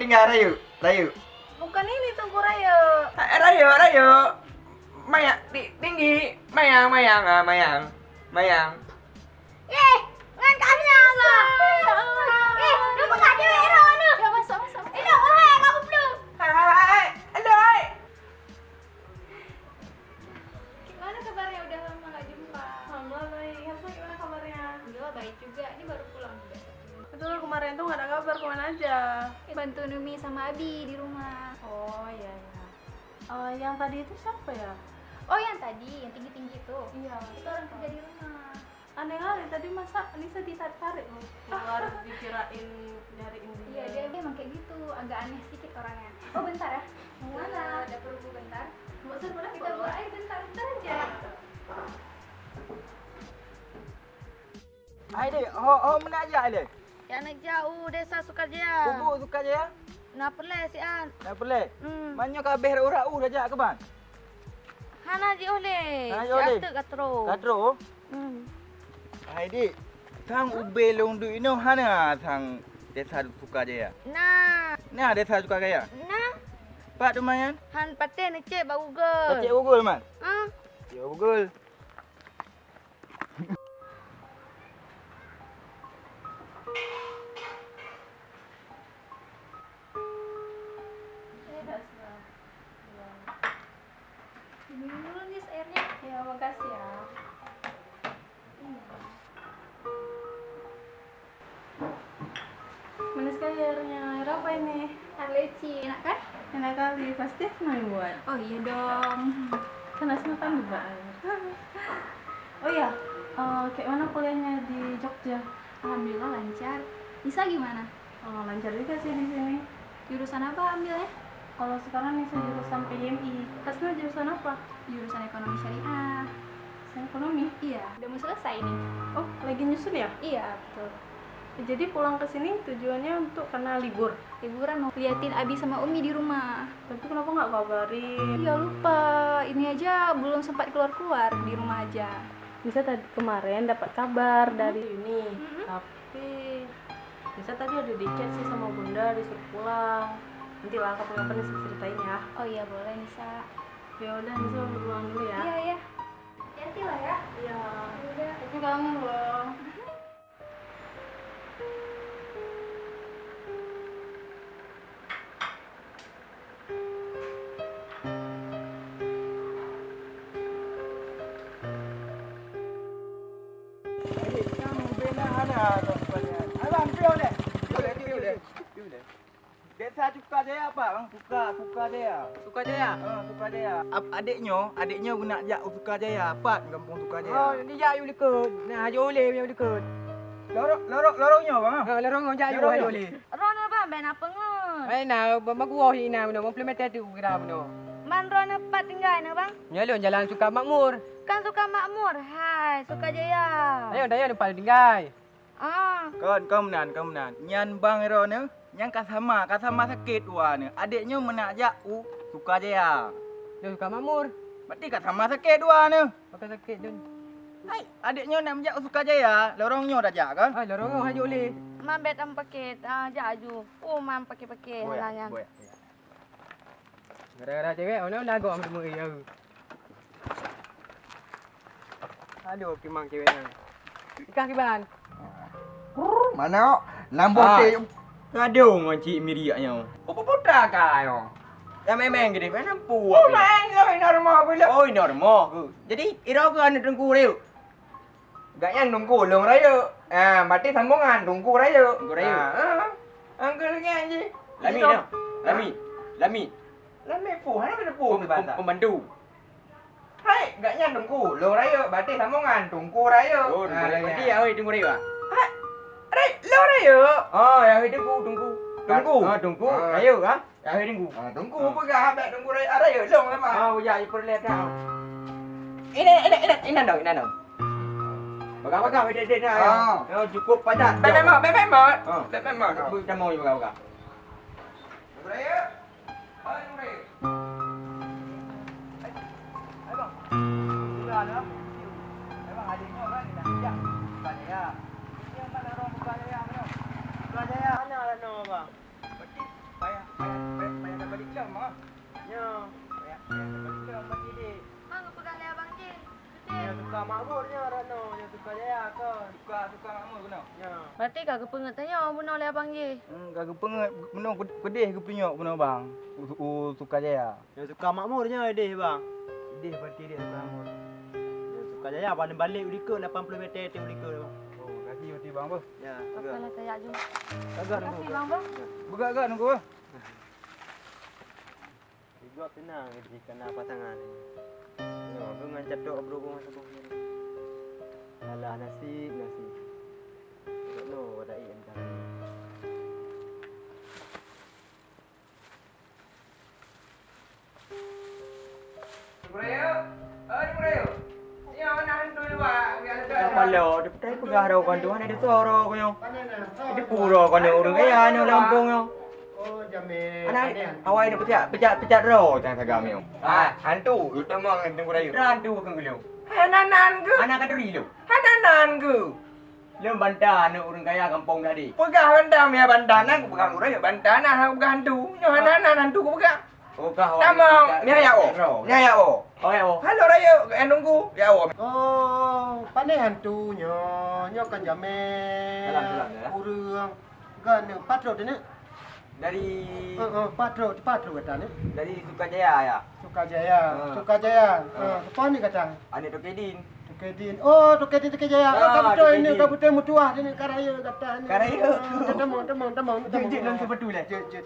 Rayu tinggal Rayu. Rayu. Bukan ini Tungku Raya. Eh, Rayu, Rayu. Mayang tinggi. Mayang, mayang, ah, mayang. Mayang. Kemarin tuh nggak ada kabar ke mana aja. Bantu Numi sama Abi di rumah. Oh iya iya. Eh, yang tadi itu siapa ya? Oh yang tadi, yang tinggi-tinggi itu. Iya. Itu orang kerja di rumah. Aneh kali tadi masa Nisa ditarik loh keluar dikirain nyariin Iya dia, dia emang kayak gitu, agak aneh sedikit orangnya. Oh bentar ya. Mau mana? Ada perlu bentar. Mau serba Kita buat ayo bentar, bentar aja. Hai, dek. Ho, ho mana aja, dek? Yang nak jauh desa Sukarjaya. Bubuk suka je ya? Nak pelai si an. Tak boleh. Hmm. Banyak kabeh urat u dah ke bang? Hana ji oleh. Hana ji oleh. atuk katro. Katro. Hmm. Hai, dek. Thang ube long du ino hana thang desa suka je ya? Nah, Nah, desa suka gaya. nah. Pak tu mayan? Han paten ni cek bau Google. Cik Google man. Ah. Cik Google. Minum airnya. Air apa ini? Air leci, enak kan? Enak kali, pasti senang buat. Oh iya dong. Kan Asma kan juga air. Oh iya, eh, kayak mana kuliahnya di Jogja? Alhamdulillah lancar. Nisa gimana? Oh, lancar juga sih di sini. Jurusan apa ambilnya? Kalau sekarang nih saya jurusan PMI. Kasna jurusan apa? Jurusan ekonomi syariah. Ekonomi. Iya, udah mau selesai nih. Oh, lagi nyusun ya? Iya, betul. Jadi pulang ke sini tujuannya untuk karena libur. Liburan mau liatin Abi sama Umi di rumah. Tapi kenapa nggak kabarin? Iya lupa, ini aja belum sempat keluar-keluar di rumah aja. Bisa tadi kemarin dapat kabar dari ini, Mhm. tapi bisa tadi ada di chat sih sama bunda disuruh pulang. Nanti lah kapan-kapan bisa ceritain ya. Oh iya boleh Nisa. Ya udah, Nisa pulang dulu ya. Iya ya. Hati lah ya. Iya. Udah. Tapi kangen Desa suka je apa? Bang suka, suka je ya. Suka Jaya. Ha, suka je ya. Adiknya, adiknya nak jak suka je ya. Pat kampung suka je Oh, ya. ni jak you dekat. Nah, Haji Oleh punya dekat. Lorok, lorok, loroknya bang. Ha, lorong jak you Lorong. Haji Oleh. Rona ba ben apa ngun? Ai na, baguah ina no, implement tu kira no. Man rona pat tinggal na bang. Nyalon jalan suka makmur. Kan suka makmur. Hai, suka jaya. Ayo ya depan tinggal. Ah. Kan, kau menan, kau menan. Nyan bang ero ne, yang kasama, kasama sakit wa ne. Adiknya menak jak u suka je ya. Dia suka makmur. Berarti kasama sakit wa ne. Pakai sakit tu. Hai, adiknya nak jak suka je ya. Lorongnya dah jak kan? Ah, lorong Haji Oleh. Man bet am paket. Ah, jaju. Oh, man pakai-pakai halanya. boy. Gara-gara cewek, ono lagu am semua ya. Aduh, kimang ceweknya. Ikah kiban. Mana? Lambo Ah. Aduh, ngoncik miriaknya. Apa putra kayo? Ya memang gede, mana pu. Oh, main lah normal pula. Oh, normal ke. Jadi, ira ke anda tengku dia? Gak yang tunggu long raya. Ah, berarti sambungan tunggu raya. Tunggu raya. Ah, ah. Angkel lagi anji. Lami dah. Lami. Lami. Lami pu, mana ada pu ni bahasa? Pemandu. Hai, gak yang tunggu long raya. Berarti sambungan tunggu raya. Oh, tunggu dia. Berarti ya, oi, tunggu dia. Hai, long raya. Oh, ya, oi, tunggu, tunggu. Tunggu? Ah, tunggu. Ah. Ayo, ha? Ya, oi, tunggu. Ah, tunggu apa gak habis tunggu raya. Ada ya long lama. Ah, ya, ipur lihat dah. Ini, ini, ini, ini dong, ini dong. Baga-baga, ini, ini, ini. Ah. Oh, cukup padat. Bebek mak, bebek mak. Ah. Bebek mak. Kita mau juga, baga. Tunggu raya. Hai, tunggu raya. Hai, bang. Sudah ada. Memang adiknya kan nak jak. Bukan ya. Ini yang mana orang bukan ya, mana? Ya. Berarti payah payah payah payah dah balik jam ah. Ya. Payah payah dah balik jam bagi dik. Bang, pegang leher abang je. Yang suka makmurnya Rano, yang suka jaya kan. Suka suka makmur kena. Ya. Berarti kagak pengen tanya bunuh oleh abang je. Hmm, kagak pengat menung pedih ke penyok benar bang. U, u suka jaya. Yang suka makmurnya deh bang. Pedih berarti dia suka makmur. Yang suka jaya paling balik Ulika 80 meter tim Ulika bang. Bang apa? Ya. Apa lah saya jom. Agak Terima nunggu. kasih bang bang. Buka agak nunggu. ah. Juga tenang jadi kena pasangan ini. Ya, dengan catok berhubung ke sini. Alah nasib nasib. Tak no ada ian kan. Murayo. Ni murayo. Ya, nak hantu ni pak. Kalau dia petai pegah dah kan tuan ada suara kau yo. Dia pura kan orang kaya ni Lampung yo. Oh, jamin. Anak awak ni pecah pecah pecah ro jangan sagam yo. Ah, hantu. Utama hantu murayo. Randu kan gelo. Hananan ke? Anak kata dulu. Hananan ke? Lem bantah anak orang kaya kampung tadi. Pegah bandar ya bandar nak pegang murayo bandar nak aku pegang hantu. Nyo hanan hantu aku pegang. Oh kah. Nama ni ya oh. Ni ya oh. Oh ya oh. Rayo, eh nunggu. Ya oh. Oh, pandai hantunya. Nyo kan jamin. Salam, salam, ya. Urang. Kan patro ni. Dari Oh, oh, patro, patro kata ni. dari Sukajaya ya. Sukajaya, Ah. Sukajaya. Ah. Ah, apa ni kata? Anak Tokedin. Tukedin. Oh, Tukedin Tukajaya. Ah, Oh, kabuto ini Tukedin. kabuto mutuah ni karaya kata ni. Karaya. Ah, Temong, temong, temong. Jut, jut, dalam sebetul, eh? Jut, jut.